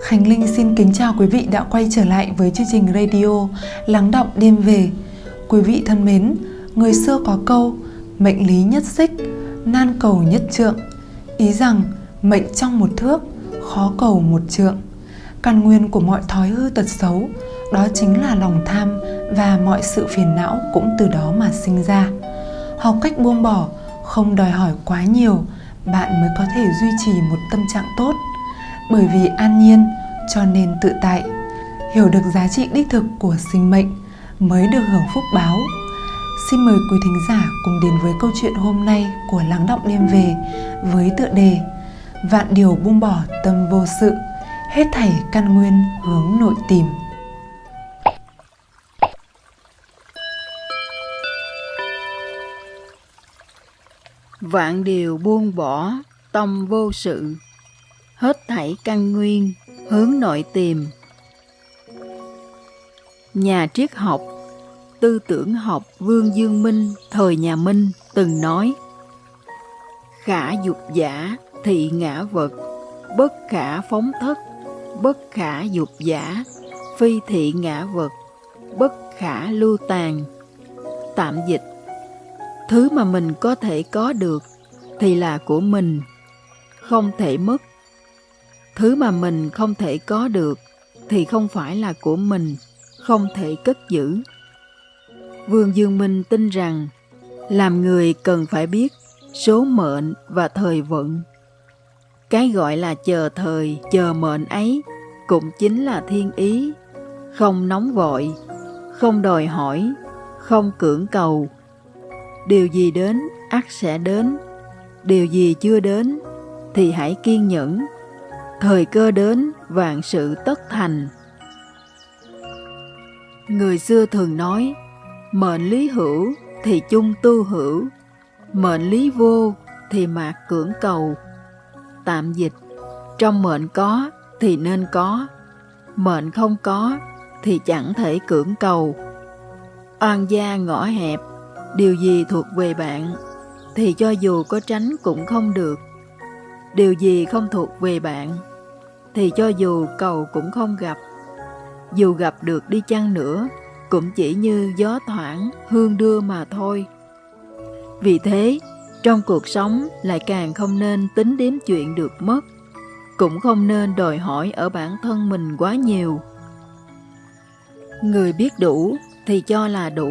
Khánh Linh xin kính chào quý vị đã quay trở lại với chương trình radio Lắng động đêm về. Quý vị thân mến, người xưa có câu mệnh lý nhất xích, nan cầu nhất trượng. Ý rằng mệnh trong một thước, khó cầu một trượng. Căn nguyên của mọi thói hư tật xấu đó chính là lòng tham và mọi sự phiền não cũng từ đó mà sinh ra. Học cách buông bỏ, không đòi hỏi quá nhiều, bạn mới có thể duy trì một tâm trạng tốt bởi vì an nhiên, cho nên tự tại. Hiểu được giá trị đích thực của sinh mệnh mới được hưởng phúc báo. Xin mời quý thính giả cùng đến với câu chuyện hôm nay của lắng động đêm về với tựa đề vạn điều buông bỏ tâm vô sự, hết thảy căn nguyên hướng nội tìm. Vạn điều buông bỏ tâm vô sự hết thảy căn nguyên, hướng nội tìm. Nhà triết học, tư tưởng học vương dương minh, thời nhà minh từng nói, khả dục giả thị ngã vật, bất khả phóng thất, bất khả dục giả, phi thị ngã vật, bất khả lưu tàn tạm dịch, thứ mà mình có thể có được thì là của mình, không thể mất thứ mà mình không thể có được thì không phải là của mình, không thể cất giữ. Vương dương minh tin rằng làm người cần phải biết số mệnh và thời vận. Cái gọi là chờ thời, chờ mệnh ấy cũng chính là thiên ý, không nóng vội, không đòi hỏi, không cưỡng cầu. Điều gì đến ắt sẽ đến, điều gì chưa đến thì hãy kiên nhẫn thời cơ đến, vạn sự tất thành. Người xưa thường nói, mệnh lý hữu thì chung tu hữu, mệnh lý vô thì mạc cưỡng cầu. Tạm dịch, trong mệnh có thì nên có, mệnh không có thì chẳng thể cưỡng cầu. Oan gia ngõ hẹp, điều gì thuộc về bạn thì cho dù có tránh cũng không được. Điều gì không thuộc về bạn thì cho dù cầu cũng không gặp. Dù gặp được đi chăng nữa, cũng chỉ như gió thoảng hương đưa mà thôi. Vì thế, trong cuộc sống lại càng không nên tính đếm chuyện được mất, cũng không nên đòi hỏi ở bản thân mình quá nhiều. Người biết đủ thì cho là đủ,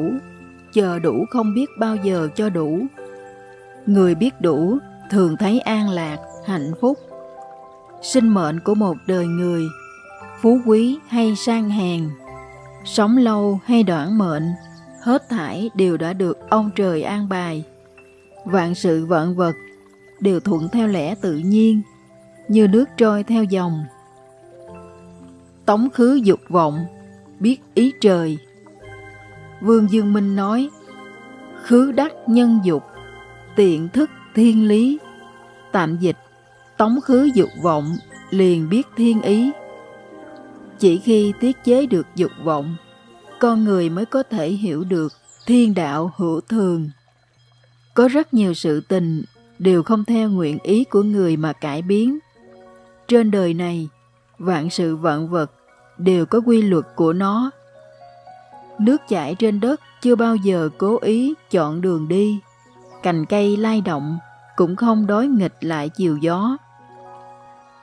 chờ đủ không biết bao giờ cho đủ. Người biết đủ thường thấy an lạc, hạnh phúc sinh mệnh của một đời người, phú quý hay sang hèn, sống lâu hay đoạn mệnh, hết thảy đều đã được ông trời an bài. Vạn sự vạn vật đều thuận theo lẽ tự nhiên, như nước trôi theo dòng. Tống khứ dục vọng, biết ý trời. Vương dương minh nói, khứ đắc nhân dục, tiện thức thiên lý, tạm dịch tống khứ dục vọng, liền biết thiên ý. Chỉ khi tiết chế được dục vọng, con người mới có thể hiểu được thiên đạo hữu thường. Có rất nhiều sự tình đều không theo nguyện ý của người mà cải biến. Trên đời này, vạn sự vạn vật đều có quy luật của nó. Nước chảy trên đất chưa bao giờ cố ý chọn đường đi, cành cây lay động cũng không đối nghịch lại chiều gió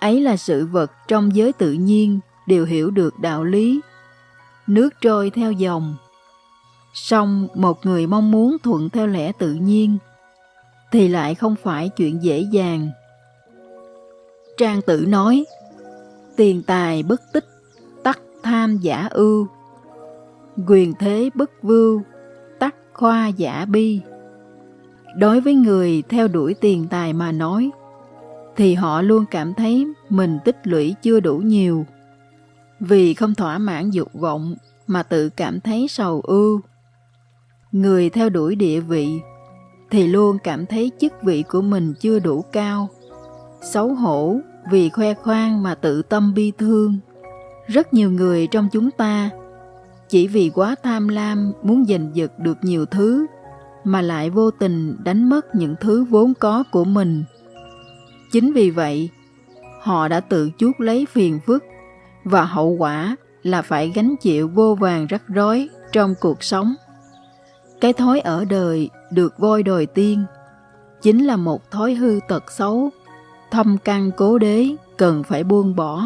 ấy là sự vật trong giới tự nhiên, đều hiểu được đạo lý. Nước trôi theo dòng. Song một người mong muốn thuận theo lẽ tự nhiên, thì lại không phải chuyện dễ dàng. Trang tử nói, tiền tài bất tích, tắc tham giả ưu. Quyền thế bất vưu, tắc khoa giả bi. Đối với người theo đuổi tiền tài mà nói thì họ luôn cảm thấy mình tích lũy chưa đủ nhiều. Vì không thỏa mãn dục vọng mà tự cảm thấy sầu ưu. Người theo đuổi địa vị thì luôn cảm thấy chức vị của mình chưa đủ cao. Xấu hổ vì khoe khoang mà tự tâm bi thương. Rất nhiều người trong chúng ta chỉ vì quá tham lam muốn giành giật được nhiều thứ mà lại vô tình đánh mất những thứ vốn có của mình Chính vì vậy, họ đã tự chuốc lấy phiền phức và hậu quả là phải gánh chịu vô vàng rắc rối trong cuộc sống. Cái thói ở đời được voi đòi tiên chính là một thói hư tật xấu, thâm căn cố đế cần phải buông bỏ.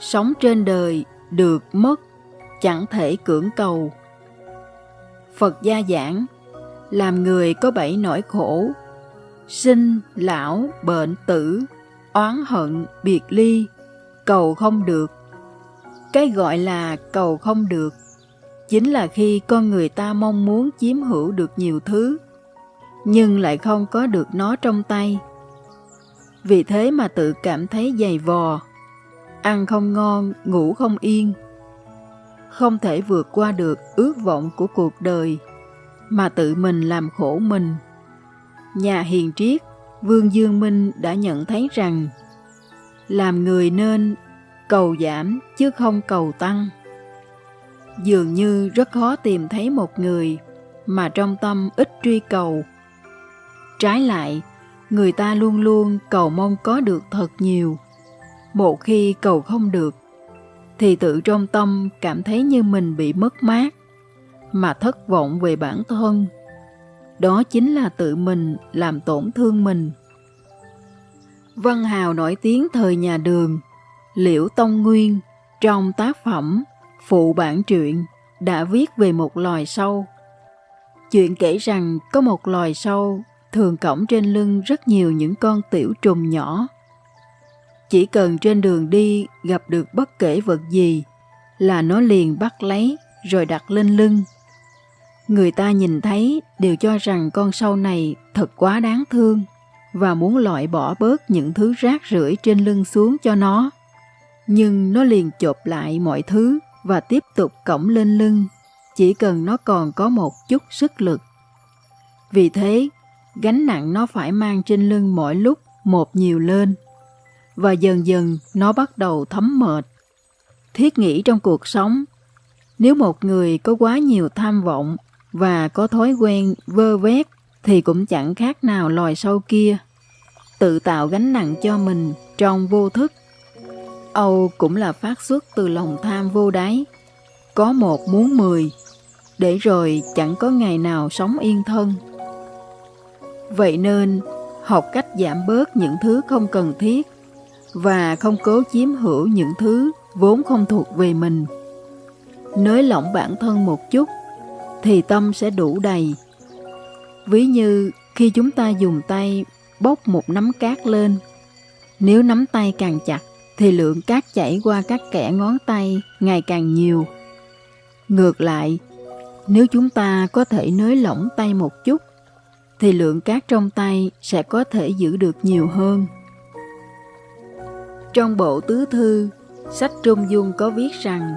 Sống trên đời được mất chẳng thể cưỡng cầu. Phật gia giảng, làm người có bảy nỗi khổ, sinh, lão, bệnh, tử, oán hận, biệt ly, cầu không được. Cái gọi là cầu không được chính là khi con người ta mong muốn chiếm hữu được nhiều thứ, nhưng lại không có được nó trong tay. Vì thế mà tự cảm thấy dày vò, ăn không ngon, ngủ không yên. Không thể vượt qua được ước vọng của cuộc đời, mà tự mình làm khổ mình. Nhà hiền triết, Vương Dương Minh đã nhận thấy rằng làm người nên cầu giảm chứ không cầu tăng. Dường như rất khó tìm thấy một người mà trong tâm ít truy cầu. Trái lại, người ta luôn luôn cầu mong có được thật nhiều. Một khi cầu không được, thì tự trong tâm cảm thấy như mình bị mất mát, mà thất vọng về bản thân. Đó chính là tự mình làm tổn thương mình. Văn hào nổi tiếng thời nhà đường, Liễu Tông Nguyên trong tác phẩm Phụ bản truyện đã viết về một loài sâu. Chuyện kể rằng có một loài sâu thường cõng trên lưng rất nhiều những con tiểu trùng nhỏ. Chỉ cần trên đường đi gặp được bất kể vật gì là nó liền bắt lấy rồi đặt lên lưng. Người ta nhìn thấy đều cho rằng con sâu này thật quá đáng thương và muốn loại bỏ bớt những thứ rác rưởi trên lưng xuống cho nó. Nhưng nó liền chộp lại mọi thứ và tiếp tục cõng lên lưng, chỉ cần nó còn có một chút sức lực. Vì thế, gánh nặng nó phải mang trên lưng mỗi lúc một nhiều lên, và dần dần nó bắt đầu thấm mệt. Thiết nghĩ trong cuộc sống, nếu một người có quá nhiều tham vọng và có thói quen vơ vét thì cũng chẳng khác nào loài sâu kia. Tự tạo gánh nặng cho mình trong vô thức. Âu cũng là phát xuất từ lòng tham vô đáy. Có một muốn mười, để rồi chẳng có ngày nào sống yên thân. Vậy nên, học cách giảm bớt những thứ không cần thiết và không cố chiếm hữu những thứ vốn không thuộc về mình. Nới lỏng bản thân một chút thì tâm sẽ đủ đầy. Ví như khi chúng ta dùng tay bốc một nắm cát lên, nếu nắm tay càng chặt thì lượng cát chảy qua các kẽ ngón tay ngày càng nhiều. Ngược lại, nếu chúng ta có thể nới lỏng tay một chút thì lượng cát trong tay sẽ có thể giữ được nhiều hơn. Trong bộ tứ thư, sách Trung Dung có viết rằng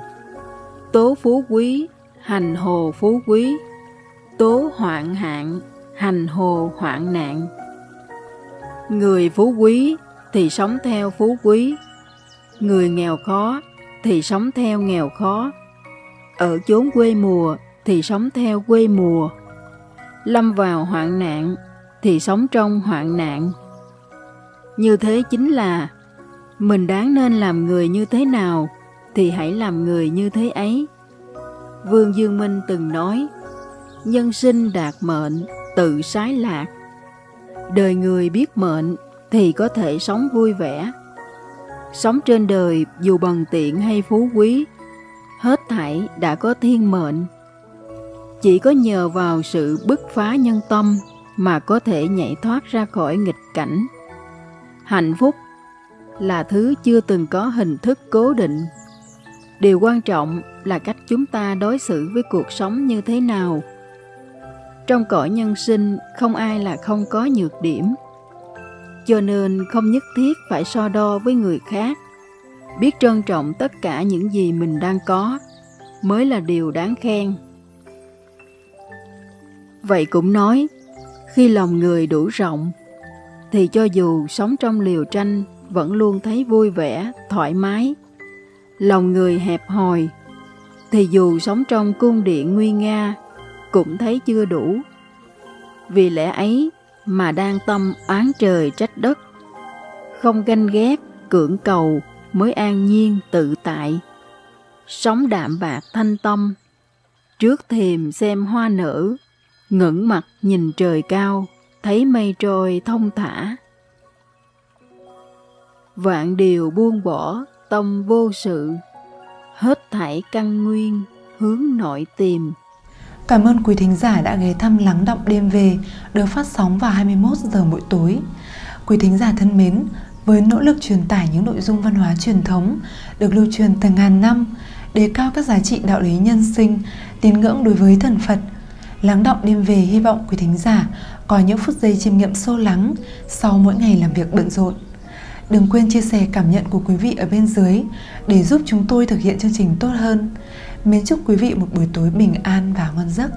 Tố phú quý, hành hồ phú quý, tố hoạn hạn, hành hồ hoạn nạn. Người phú quý thì sống theo phú quý, người nghèo khó thì sống theo nghèo khó, ở chốn quê mùa thì sống theo quê mùa, lâm vào hoạn nạn thì sống trong hoạn nạn. Như thế chính là mình đáng nên làm người như thế nào thì hãy làm người như thế ấy. Vương Dương Minh từng nói, nhân sinh đạt mệnh, tự sái lạc. Đời người biết mệnh thì có thể sống vui vẻ. Sống trên đời dù bằng tiện hay phú quý, hết thảy đã có thiên mệnh. Chỉ có nhờ vào sự bứt phá nhân tâm mà có thể nhảy thoát ra khỏi nghịch cảnh. Hạnh phúc là thứ chưa từng có hình thức cố định. Điều quan trọng là cách chúng ta đối xử với cuộc sống như thế nào. Trong cõi nhân sinh không ai là không có nhược điểm. Cho nên không nhất thiết phải so đo với người khác. Biết trân trọng tất cả những gì mình đang có mới là điều đáng khen. Vậy cũng nói, khi lòng người đủ rộng, thì cho dù sống trong liều tranh vẫn luôn thấy vui vẻ, thoải mái. Lòng người hẹp hòi, thì dù sống trong cung điện nguy nga, cũng thấy chưa đủ. Vì lẽ ấy mà đang tâm oán trời trách đất, không ganh ghét, cưỡng cầu mới an nhiên tự tại. Sống đạm bạc thanh tâm, trước thềm xem hoa nở, ngẩng mặt nhìn trời cao, thấy mây trôi thông thả. Vạn điều buông bỏ, tâm vô sự, hết thảy căn nguyên, hướng nội tìm. Cảm ơn quý thính giả đã ghé thăm Lắng Động Đêm Về được phát sóng vào 21 giờ mỗi tối. Quý thính giả thân mến, với nỗ lực truyền tải những nội dung văn hóa truyền thống được lưu truyền từ ngàn năm, đề cao các giá trị đạo lý nhân sinh, tín ngưỡng đối với thần Phật, Lắng Động Đêm Về hy vọng quý thính giả có những phút giây chiêm nghiệm sâu lắng sau mỗi ngày làm việc bận rộn. Đừng quên chia sẻ cảm nhận của quý vị ở bên dưới để giúp chúng tôi thực hiện chương trình tốt hơn. Mến chúc quý vị một buổi tối bình an và ngon giấc.